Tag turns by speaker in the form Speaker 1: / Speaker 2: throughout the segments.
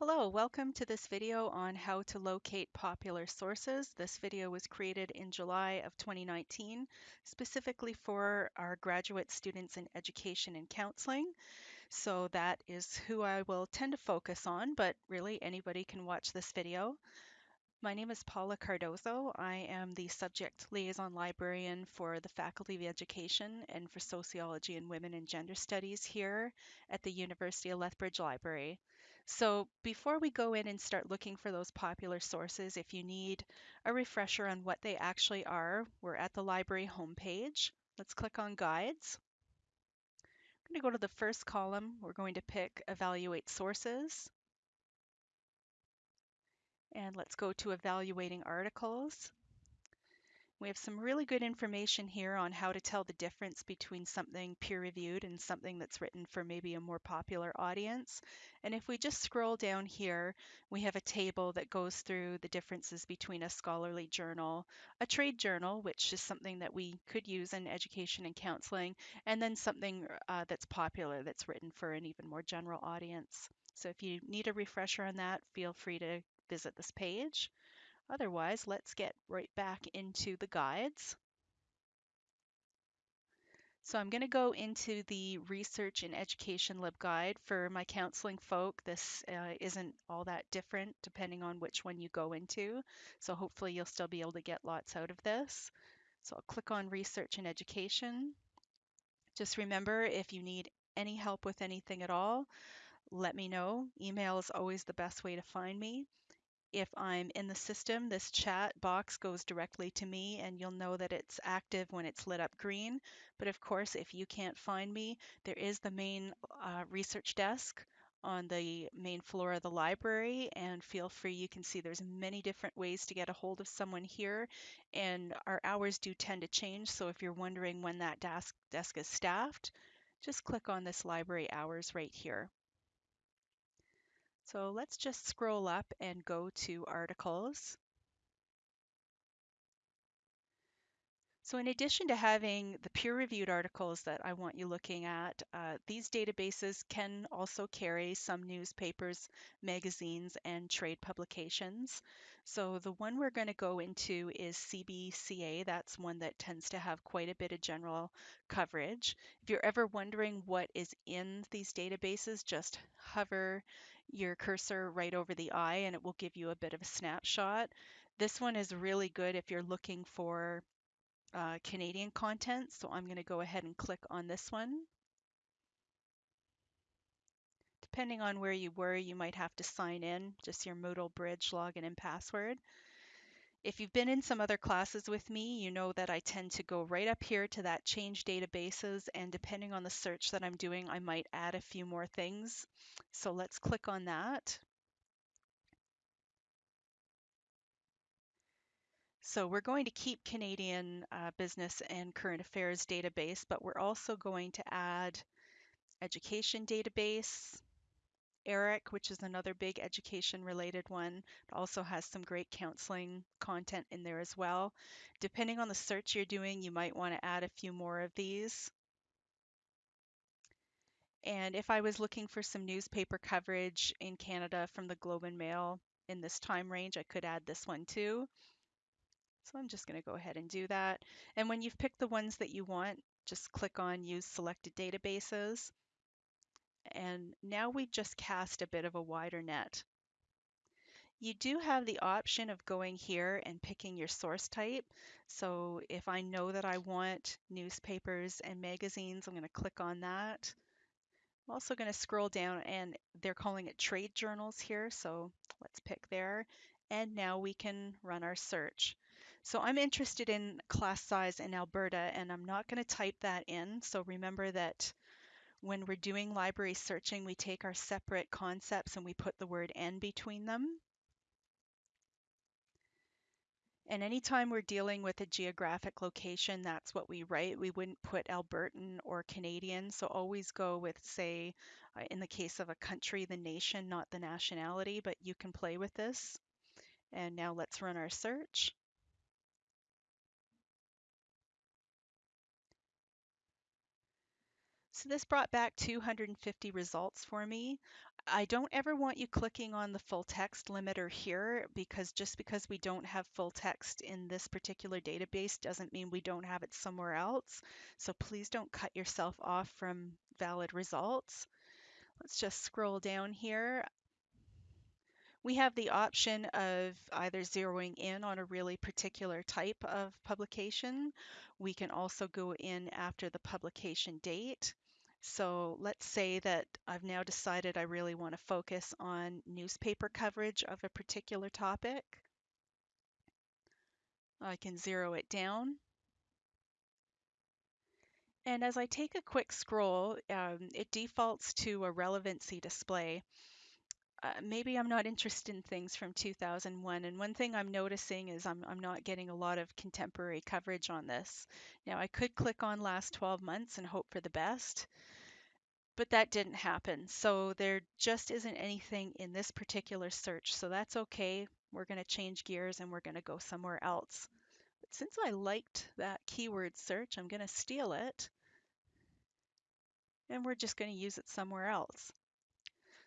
Speaker 1: Hello, welcome to this video on how to locate popular sources. This video was created in July of 2019, specifically for our graduate students in education and counseling. So that is who I will tend to focus on, but really anybody can watch this video. My name is Paula Cardozo. I am the subject liaison librarian for the Faculty of Education and for Sociology and Women and Gender Studies here at the University of Lethbridge Library. So before we go in and start looking for those popular sources, if you need a refresher on what they actually are, we're at the library homepage. Let's click on Guides. I'm going to go to the first column. We're going to pick Evaluate Sources. And let's go to evaluating articles. We have some really good information here on how to tell the difference between something peer-reviewed and something that's written for maybe a more popular audience. And if we just scroll down here, we have a table that goes through the differences between a scholarly journal, a trade journal, which is something that we could use in education and counseling, and then something uh, that's popular that's written for an even more general audience. So if you need a refresher on that, feel free to visit this page. Otherwise, let's get right back into the guides. So I'm going to go into the Research and Education LibGuide. For my counseling folk, this uh, isn't all that different depending on which one you go into. So hopefully you'll still be able to get lots out of this. So I'll click on Research and Education. Just remember, if you need any help with anything at all, let me know. Email is always the best way to find me if I'm in the system, this chat box goes directly to me and you'll know that it's active when it's lit up green. But of course, if you can't find me, there is the main uh, research desk on the main floor of the library and feel free you can see there's many different ways to get a hold of someone here and our hours do tend to change so if you're wondering when that desk desk is staffed just click on this library hours right here so let's just scroll up and go to articles. So in addition to having the peer-reviewed articles that I want you looking at, uh, these databases can also carry some newspapers, magazines, and trade publications. So the one we're going to go into is CBCA. That's one that tends to have quite a bit of general coverage. If you're ever wondering what is in these databases, just hover your cursor right over the eye and it will give you a bit of a snapshot. This one is really good if you're looking for uh, Canadian content. So I'm going to go ahead and click on this one. Depending on where you were, you might have to sign in, just your Moodle Bridge login and password. If you've been in some other classes with me, you know that I tend to go right up here to that change databases and depending on the search that I'm doing, I might add a few more things. So let's click on that. So we're going to keep Canadian uh, business and current affairs database, but we're also going to add education database, ERIC, which is another big education related one. Also has some great counseling content in there as well. Depending on the search you're doing, you might want to add a few more of these. And if I was looking for some newspaper coverage in Canada from the Globe and Mail in this time range, I could add this one too. So I'm just going to go ahead and do that. And when you've picked the ones that you want, just click on Use Selected Databases. And now we just cast a bit of a wider net. You do have the option of going here and picking your source type. So if I know that I want newspapers and magazines, I'm going to click on that. I'm also going to scroll down and they're calling it trade journals here. So let's pick there. And now we can run our search. So I'm interested in class size in Alberta and I'm not going to type that in. So remember that when we're doing library searching, we take our separate concepts and we put the word and between them. And anytime we're dealing with a geographic location, that's what we write. We wouldn't put Albertan or Canadian. So always go with, say, uh, in the case of a country, the nation, not the nationality, but you can play with this. And now let's run our search. So this brought back 250 results for me. I don't ever want you clicking on the full text limiter here because just because we don't have full text in this particular database doesn't mean we don't have it somewhere else. So please don't cut yourself off from valid results. Let's just scroll down here. We have the option of either zeroing in on a really particular type of publication. We can also go in after the publication date. So let's say that I've now decided I really want to focus on newspaper coverage of a particular topic. I can zero it down. And as I take a quick scroll, um, it defaults to a relevancy display. Uh, maybe I'm not interested in things from 2001. And one thing I'm noticing is I'm, I'm not getting a lot of contemporary coverage on this. Now, I could click on last 12 months and hope for the best, but that didn't happen. So there just isn't anything in this particular search. So that's okay. We're going to change gears and we're going to go somewhere else. But since I liked that keyword search, I'm going to steal it and we're just going to use it somewhere else.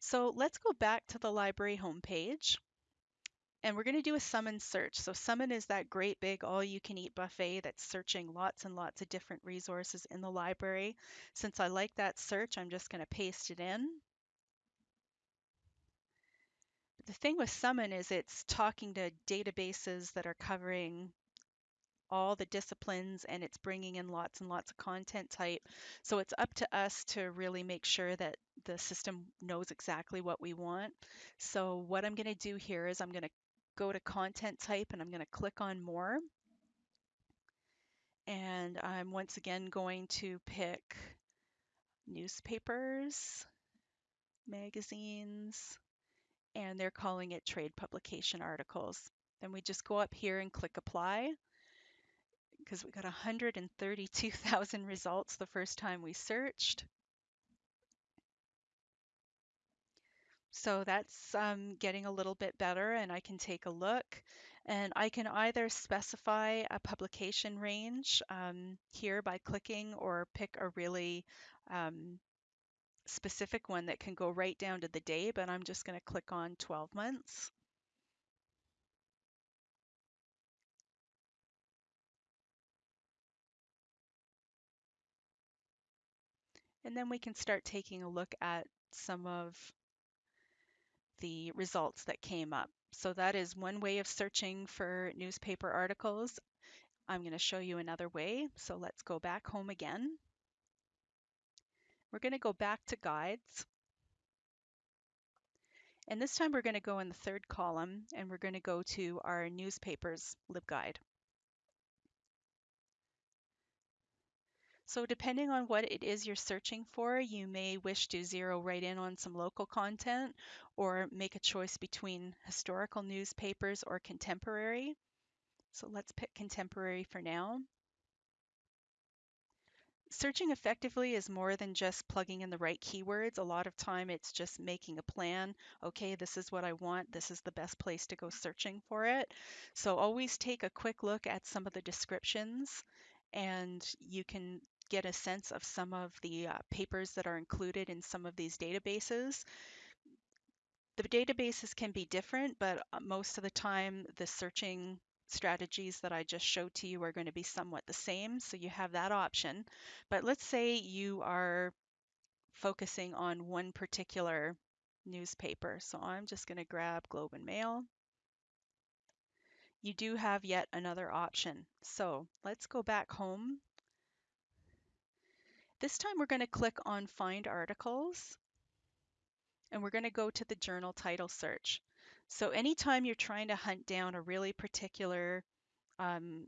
Speaker 1: So let's go back to the library homepage and we're going to do a summon search. So summon is that great big all you can eat buffet that's searching lots and lots of different resources in the library. Since I like that search, I'm just going to paste it in. The thing with summon is it's talking to databases that are covering all the disciplines and it's bringing in lots and lots of content type. So it's up to us to really make sure that the system knows exactly what we want. So what I'm going to do here is I'm going to go to content type and I'm going to click on more. And I'm once again going to pick newspapers, magazines, and they're calling it trade publication articles. Then we just go up here and click apply because we got 132,000 results the first time we searched. So that's um, getting a little bit better and I can take a look and I can either specify a publication range um, here by clicking or pick a really um, specific one that can go right down to the day, but I'm just going to click on 12 months. And then we can start taking a look at some of the results that came up. So that is one way of searching for newspaper articles. I'm going to show you another way. So let's go back home again. We're going to go back to guides. And this time we're going to go in the third column and we're going to go to our newspapers LibGuide. So depending on what it is you're searching for, you may wish to zero right in on some local content or make a choice between historical newspapers or contemporary. So let's pick contemporary for now. Searching effectively is more than just plugging in the right keywords. A lot of time it's just making a plan. Okay, this is what I want. This is the best place to go searching for it. So always take a quick look at some of the descriptions and you can get a sense of some of the uh, papers that are included in some of these databases. The databases can be different, but uh, most of the time the searching strategies that I just showed to you are going to be somewhat the same. So you have that option. But let's say you are focusing on one particular newspaper. So I'm just going to grab Globe and Mail. You do have yet another option. So let's go back home this time we're going to click on Find Articles and we're going to go to the journal title search. So anytime you're trying to hunt down a really particular um,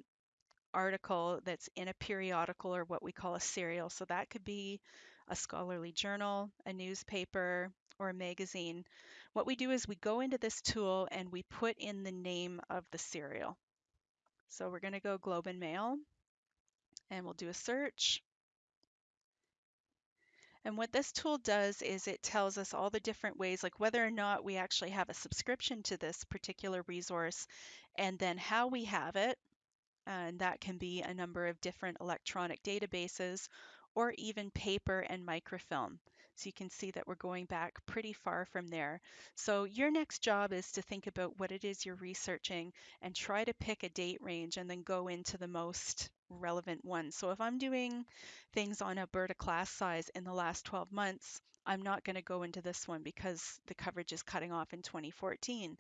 Speaker 1: article that's in a periodical or what we call a serial, so that could be a scholarly journal, a newspaper, or a magazine, what we do is we go into this tool and we put in the name of the serial. So we're going to go Globe and Mail and we'll do a search. And what this tool does is it tells us all the different ways, like whether or not we actually have a subscription to this particular resource, and then how we have it. And that can be a number of different electronic databases or even paper and microfilm. So you can see that we're going back pretty far from there. So your next job is to think about what it is you're researching and try to pick a date range and then go into the most relevant one. So if I'm doing things on Alberta class size in the last 12 months, I'm not going to go into this one because the coverage is cutting off in 2014.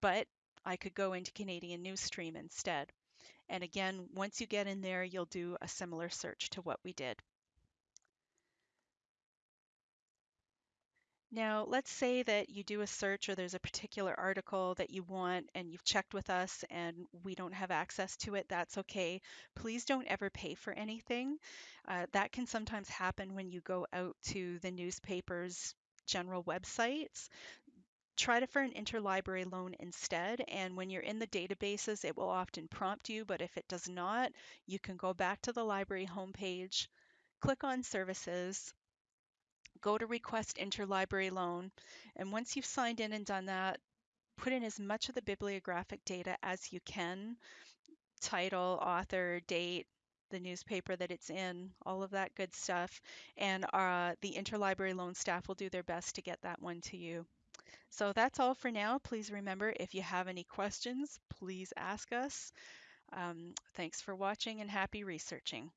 Speaker 1: But I could go into Canadian Newsstream instead. And again, once you get in there, you'll do a similar search to what we did. Now, let's say that you do a search or there's a particular article that you want and you've checked with us and we don't have access to it. That's okay. Please don't ever pay for anything. Uh, that can sometimes happen when you go out to the newspaper's general websites try to for an interlibrary loan instead. And when you're in the databases, it will often prompt you, but if it does not, you can go back to the library homepage, click on services, go to request interlibrary loan. And once you've signed in and done that, put in as much of the bibliographic data as you can, title, author, date, the newspaper that it's in, all of that good stuff. And uh, the interlibrary loan staff will do their best to get that one to you. So that's all for now. Please remember, if you have any questions, please ask us. Um, thanks for watching and happy researching.